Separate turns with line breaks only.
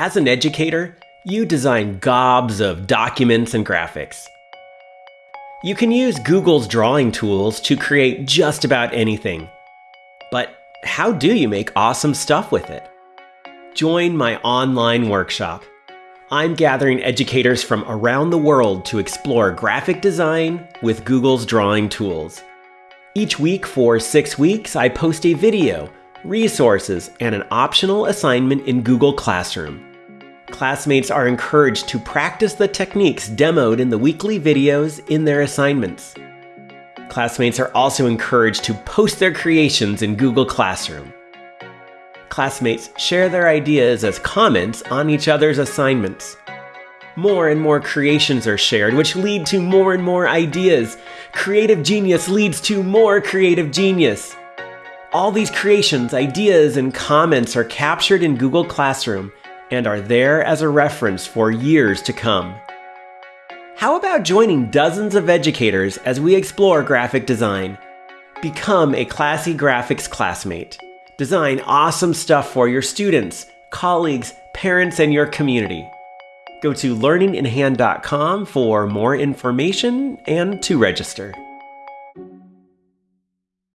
As an educator, you design gobs of documents and graphics. You can use Google's drawing tools to create just about anything. But how do you make awesome stuff with it? Join my online workshop. I'm gathering educators from around the world to explore graphic design with Google's drawing tools. Each week for six weeks, I post a video, resources, and an optional assignment in Google Classroom. Classmates are encouraged to practice the techniques demoed in the weekly videos in their assignments. Classmates are also encouraged to post their creations in Google Classroom. Classmates share their ideas as comments on each other's assignments. More and more creations are shared, which lead to more and more ideas. Creative genius leads to more creative genius. All these creations, ideas, and comments are captured in Google Classroom and are there as a reference for years to come. How about joining dozens of educators as we explore graphic design? Become a Classy Graphics classmate. Design awesome stuff for your students, colleagues, parents, and your community. Go to learninginhand.com for more information and to register.